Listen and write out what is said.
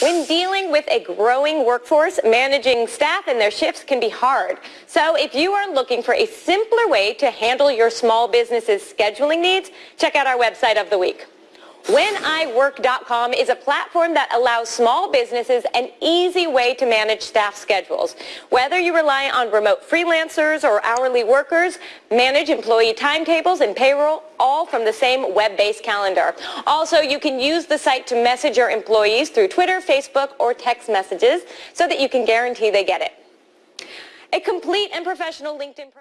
When dealing with a growing workforce, managing staff and their shifts can be hard. So if you are looking for a simpler way to handle your small business's scheduling needs, check out our website of the week. WhenIWork.com is a platform that allows small businesses an easy way to manage staff schedules. Whether you rely on remote freelancers or hourly workers, manage employee timetables and payroll, all from the same web-based calendar. Also, you can use the site to message your employees through Twitter, Facebook, or text messages so that you can guarantee they get it. A complete and professional LinkedIn